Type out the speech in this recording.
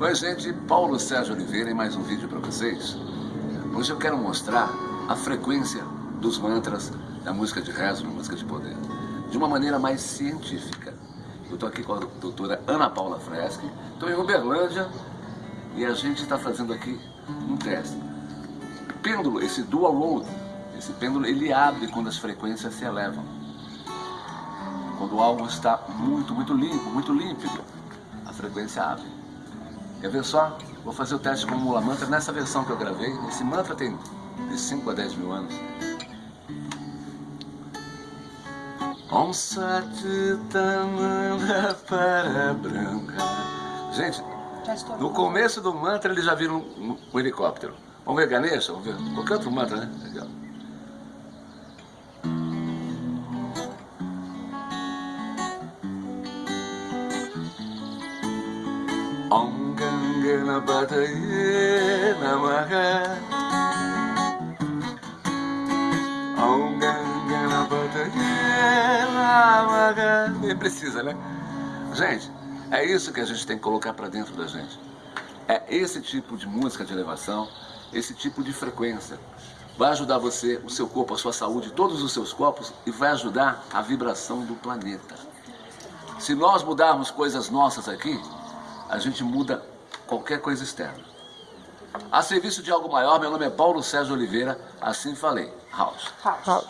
Oi gente, Paulo Sérgio Oliveira em mais um vídeo para vocês. Hoje eu quero mostrar a frequência dos mantras da música de rezo, da música de poder, de uma maneira mais científica. Eu estou aqui com a doutora Ana Paula Freschi, estou em Uberlândia e a gente está fazendo aqui um teste. Pêndulo, esse dual load, esse pêndulo, ele abre quando as frequências se elevam. Quando algo está muito, muito limpo, muito límpido, a frequência abre. Quer ver só? Vou fazer o teste com o Mula Mantra nessa versão que eu gravei. Esse mantra tem de 5 a 10 mil anos. Om para branca. Gente, no começo do mantra eles já viram um, um helicóptero. Vamos ver Ganesha? Vamos ver qualquer outro mantra, né? Legal. Om Ganganapataye Namaha Om Ganganapataye Namaha Nem precisa, né? Gente, é isso que a gente tem que colocar para dentro da gente. É esse tipo de música de elevação, esse tipo de frequência. Vai ajudar você, o seu corpo, a sua saúde, todos os seus corpos e vai ajudar a vibração do planeta. Se nós mudarmos coisas nossas aqui, a gente muda qualquer coisa externa. A serviço de algo maior, meu nome é Paulo Sérgio Oliveira, assim falei. House. House.